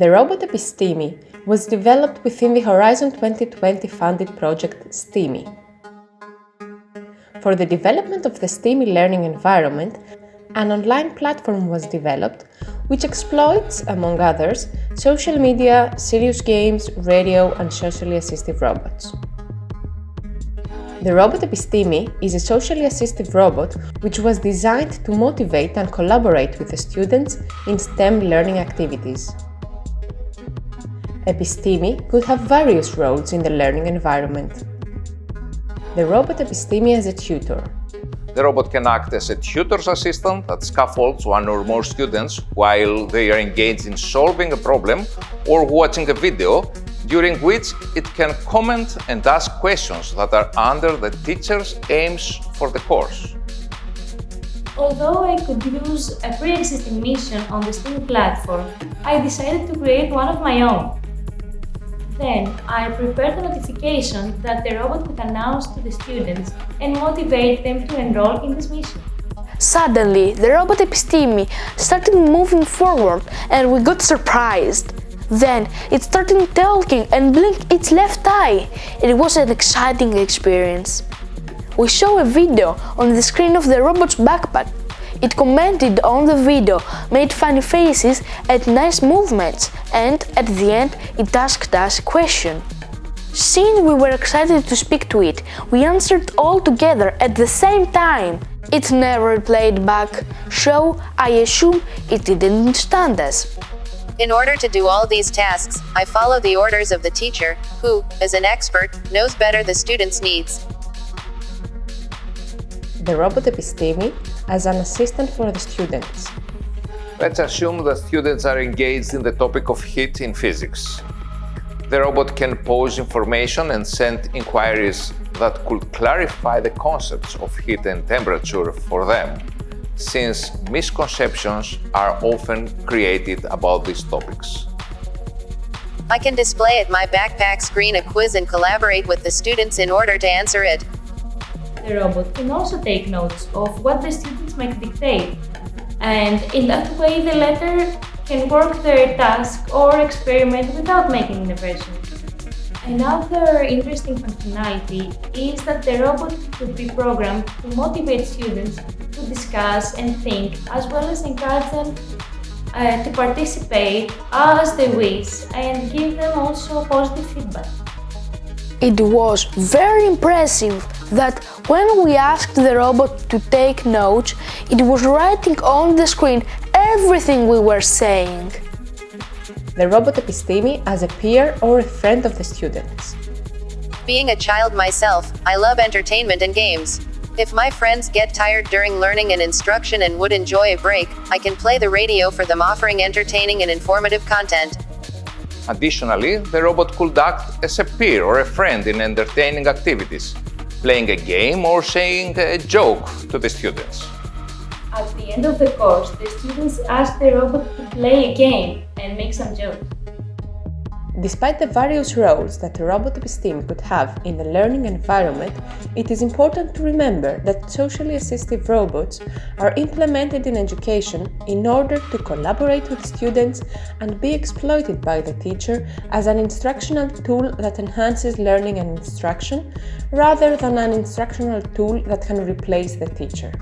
The robot Epistimi was developed within the Horizon 2020 funded project STIMEY. For the development of the STIMEY learning environment, an online platform was developed which exploits, among others, social media, serious games, radio and socially assistive robots. The robot Epistimi is a socially assistive robot which was designed to motivate and collaborate with the students in STEM learning activities. Epistimi could have various roles in the learning environment. The robot Epistimi as a tutor. The robot can act as a tutor's assistant that scaffolds one or more students while they are engaged in solving a problem or watching a video, during which it can comment and ask questions that are under the teacher's aims for the course. Although I could use a pre-existing mission on the Steam platform, I decided to create one of my own. Then, I prepared a notification that the robot could announce to the students and motivate them to enroll in this mission. Suddenly, the robot Epistimi started moving forward and we got surprised. Then, it started talking and blinked its left eye. It was an exciting experience. We show a video on the screen of the robot's backpack it commented on the video, made funny faces and nice movements, and at the end it asked us a question. Since we were excited to speak to it, we answered all together at the same time. It never played back, so I assume it didn't understand us. In order to do all these tasks, I follow the orders of the teacher, who, as an expert, knows better the student's needs. The robot Epistimi as an assistant for the students. Let's assume that students are engaged in the topic of heat in physics. The robot can pose information and send inquiries that could clarify the concepts of heat and temperature for them, since misconceptions are often created about these topics. I can display at my backpack screen a quiz and collaborate with the students in order to answer it. The robot can also take notes of what the students might dictate, and in that way the letter can work their task or experiment without making an impression. Another interesting functionality is that the robot could be programmed to motivate students to discuss and think, as well as encourage them uh, to participate as they wish and give them also positive feedback. It was very impressive that when we asked the robot to take notes, it was writing on the screen everything we were saying. The robot Epistimi as a peer or a friend of the students. Being a child myself, I love entertainment and games. If my friends get tired during learning and instruction and would enjoy a break, I can play the radio for them offering entertaining and informative content. Additionally, the robot could act as a peer or a friend in entertaining activities, playing a game or saying a joke to the students. At the end of the course, the students ask the robot to play a game and make some jokes. Despite the various roles that a robot Epistimi could have in the learning environment, it is important to remember that socially assistive robots are implemented in education in order to collaborate with students and be exploited by the teacher as an instructional tool that enhances learning and instruction, rather than an instructional tool that can replace the teacher.